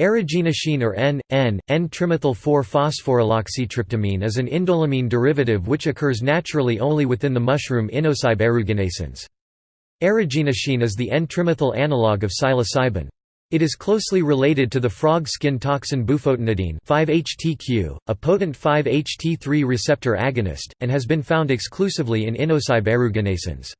Aeruginascine or N, N, N-trimethyl-4-phosphoryloxytryptamine is an indolamine derivative which occurs naturally only within the mushroom Inocybe aeruginascens. Aeruginascine is the N-trimethyl analogue of psilocybin. It is closely related to the frog skin toxin bufotenidine 5-HTQ, a potent 5-HT3 receptor agonist, and has been found exclusively in Inocybe aeruginascens.